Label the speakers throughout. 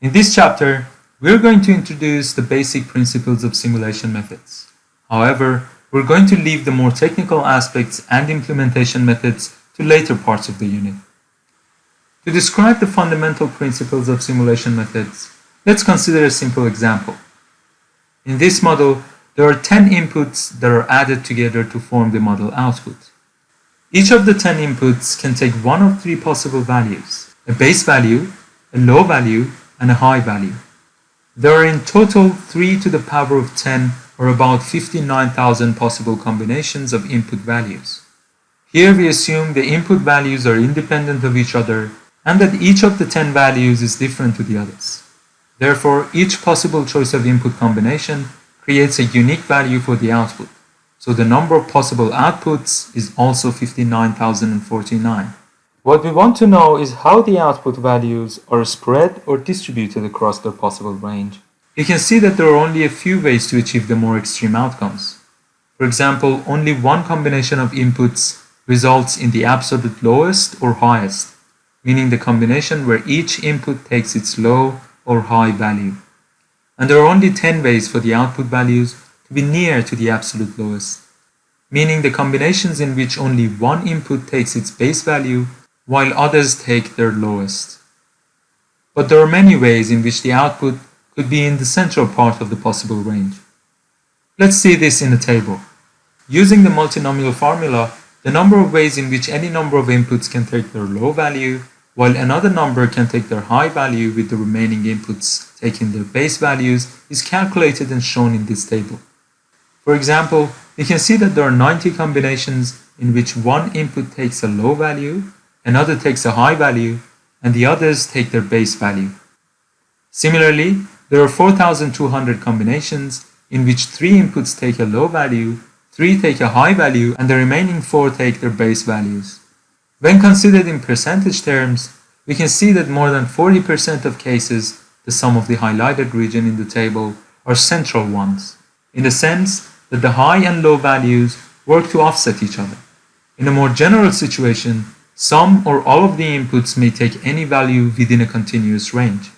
Speaker 1: In this chapter, we're going to introduce the basic principles of simulation methods. However, we're going to leave the more technical aspects and implementation methods to later parts of the unit. To describe the fundamental principles of simulation methods, let's consider a simple example. In this model, there are 10 inputs that are added together to form the model output. Each of the 10 inputs can take one of three possible values, a base value, a low value, and a high value. There are in total 3 to the power of 10 or about 59,000 possible combinations of input values. Here we assume the input values are independent of each other and that each of the 10 values is different to the others. Therefore, each possible choice of input combination creates a unique value for the output. So the number of possible outputs is also 59,049. What we want to know is how the output values are spread or distributed across their possible range. You can see that there are only a few ways to achieve the more extreme outcomes. For example, only one combination of inputs results in the absolute lowest or highest, meaning the combination where each input takes its low or high value. And there are only 10 ways for the output values to be near to the absolute lowest, meaning the combinations in which only one input takes its base value while others take their lowest. But there are many ways in which the output could be in the central part of the possible range. Let's see this in a table. Using the multinomial formula, the number of ways in which any number of inputs can take their low value, while another number can take their high value with the remaining inputs taking their base values, is calculated and shown in this table. For example, you can see that there are 90 combinations in which one input takes a low value another takes a high value, and the others take their base value. Similarly, there are 4,200 combinations in which three inputs take a low value, three take a high value, and the remaining four take their base values. When considered in percentage terms, we can see that more than 40% of cases, the sum of the highlighted region in the table, are central ones, in the sense that the high and low values work to offset each other. In a more general situation, some or all of the inputs may take any value within a continuous range.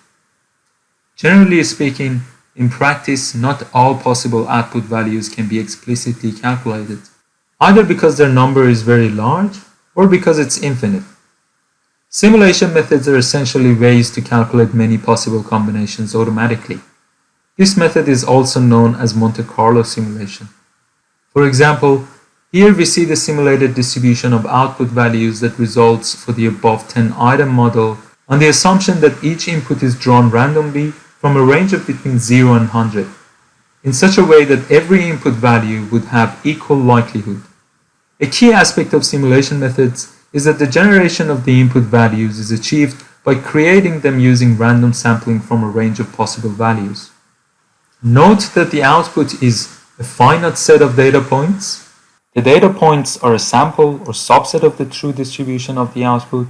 Speaker 1: Generally speaking, in practice, not all possible output values can be explicitly calculated, either because their number is very large or because it's infinite. Simulation methods are essentially ways to calculate many possible combinations automatically. This method is also known as Monte Carlo simulation. For example, here we see the simulated distribution of output values that results for the above 10 item model on the assumption that each input is drawn randomly from a range of between 0 and 100 in such a way that every input value would have equal likelihood. A key aspect of simulation methods is that the generation of the input values is achieved by creating them using random sampling from a range of possible values. Note that the output is a finite set of data points the data points are a sample or subset of the true distribution of the output.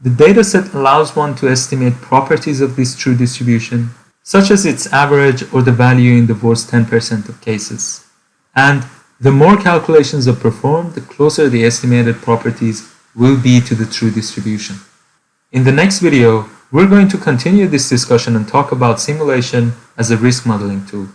Speaker 1: The dataset allows one to estimate properties of this true distribution, such as its average or the value in the worst 10% of cases. And the more calculations are performed, the closer the estimated properties will be to the true distribution. In the next video, we're going to continue this discussion and talk about simulation as a risk modeling tool.